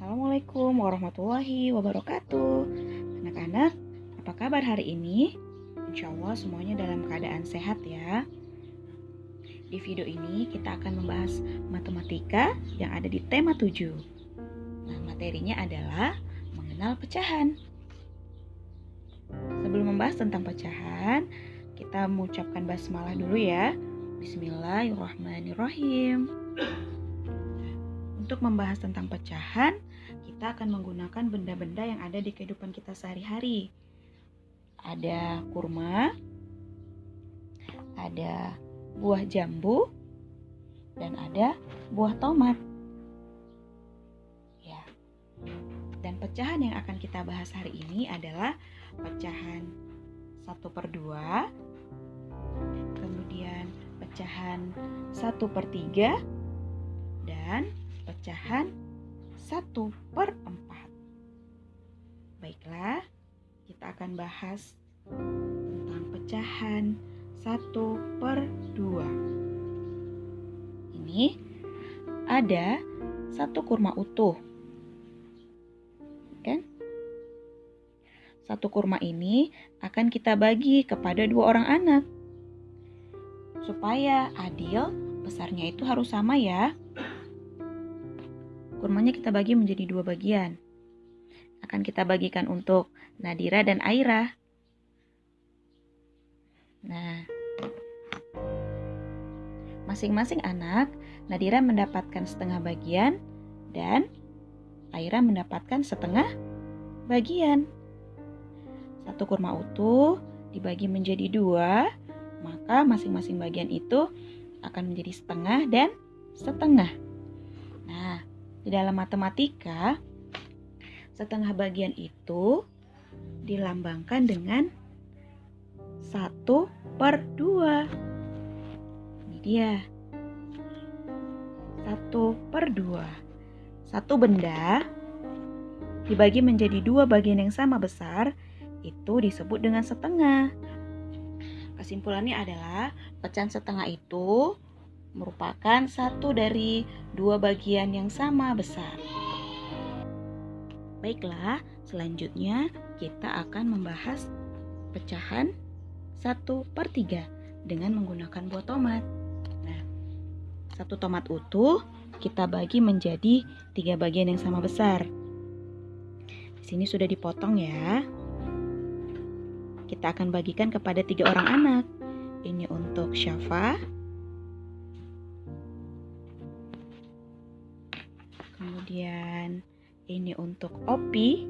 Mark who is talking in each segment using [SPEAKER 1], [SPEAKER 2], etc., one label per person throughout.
[SPEAKER 1] Assalamualaikum warahmatullahi wabarakatuh. Anak-anak, apa kabar hari ini? Insya Allah semuanya dalam keadaan sehat ya. Di video ini kita akan membahas matematika yang ada di tema 7 Nah materinya adalah mengenal pecahan. Sebelum membahas tentang pecahan Kita mengucapkan basmalah dulu ya. Bismillahirrahmanirrahim untuk membahas tentang pecahan, kita akan menggunakan benda-benda yang ada di kehidupan kita sehari-hari. Ada kurma, ada buah jambu, dan ada buah tomat. Ya. Dan pecahan yang akan kita bahas hari ini adalah pecahan 1 per 2, kemudian pecahan 1 per 3, dan pecahan 1 per 4. Baiklah, kita akan bahas tentang pecahan 1 per 2. Ini ada satu kurma utuh. Kan? Satu kurma ini akan kita bagi kepada dua orang anak. Supaya adil, besarnya itu harus sama ya. Kurmanya kita bagi menjadi dua bagian. Akan kita bagikan untuk Nadira dan Aira. Nah, masing-masing anak, Nadira mendapatkan setengah bagian dan Aira mendapatkan setengah bagian. Satu kurma utuh dibagi menjadi dua, maka masing-masing bagian itu akan menjadi setengah dan setengah. Di dalam matematika, setengah bagian itu dilambangkan dengan 1 per 2. Ini dia. 1 per 2. Satu benda dibagi menjadi dua bagian yang sama besar, itu disebut dengan setengah. Kesimpulannya adalah pecahan setengah itu merupakan satu dari dua bagian yang sama besar. Baiklah, selanjutnya kita akan membahas pecahan 1 per 3 dengan menggunakan buah tomat. Nah, satu tomat utuh kita bagi menjadi tiga bagian yang sama besar. Di sini sudah dipotong ya. Kita akan bagikan kepada tiga orang anak. Ini untuk Syafa, kemudian ini untuk opi.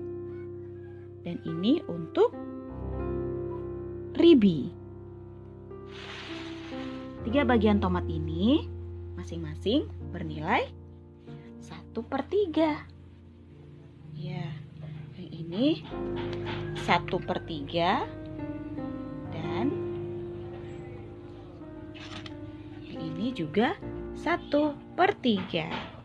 [SPEAKER 1] Dan ini untuk ribi. Tiga bagian tomat ini masing-masing bernilai satu per tiga. Ya yang ini satu per tiga. Dan yang ini juga satu per tiga.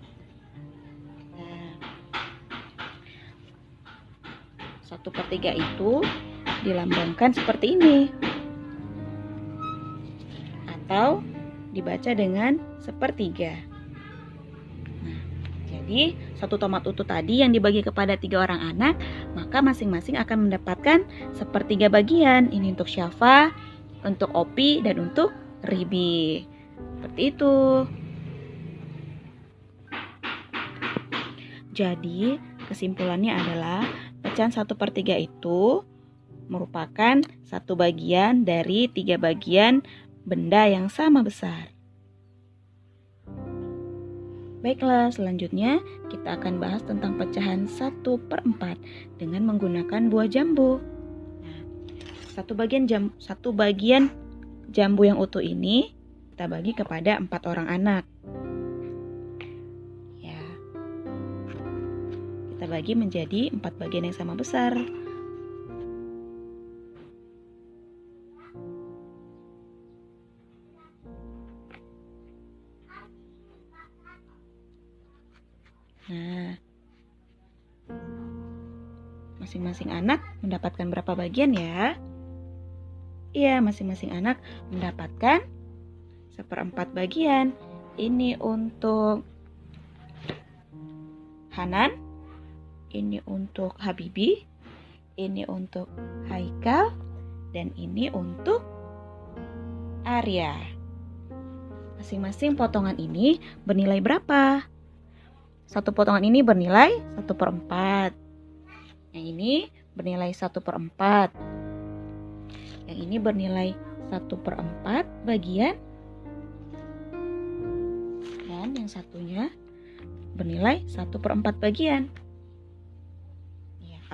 [SPEAKER 1] 1 per 3 itu dilambangkan seperti ini. Atau dibaca dengan sepertiga. Nah, jadi satu tomat utuh tadi yang dibagi kepada tiga orang anak maka masing-masing akan mendapatkan sepertiga bagian. Ini untuk syafa untuk opi dan untuk ribi. Seperti itu. Jadi kesimpulannya adalah Pecahan 1 per 3 itu merupakan satu bagian dari tiga bagian benda yang sama besar. Baiklah, selanjutnya kita akan bahas tentang pecahan 1 per 4 dengan menggunakan buah jambu. Satu bagian jam, satu bagian jambu yang utuh ini kita bagi kepada empat orang anak. Kita bagi menjadi empat bagian yang sama besar. Nah, masing-masing anak mendapatkan berapa bagian ya? Iya, masing-masing anak mendapatkan seperempat bagian. Ini untuk Hanan, ini untuk Habibi, ini untuk Haikal, dan ini untuk Arya. Masing-masing potongan ini bernilai berapa? Satu potongan ini bernilai 1 per 4. Yang ini bernilai 1 per 4. Yang ini bernilai 1 per 4 bagian. Dan yang satunya bernilai 1 per 4 bagian.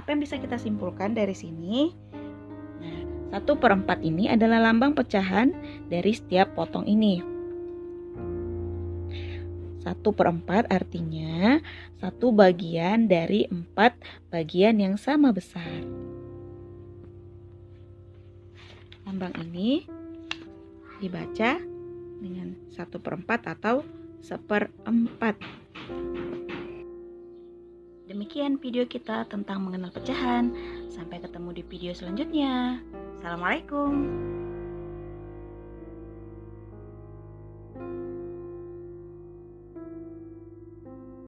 [SPEAKER 1] Apa yang bisa kita simpulkan dari sini? 1 per 4 ini adalah lambang pecahan dari setiap potong ini. 1 per 4 artinya satu bagian dari empat bagian yang sama besar. Lambang ini dibaca dengan 1 per 4 atau seperempat. Demikian video kita tentang mengenal pecahan. Sampai ketemu di video selanjutnya. Assalamualaikum.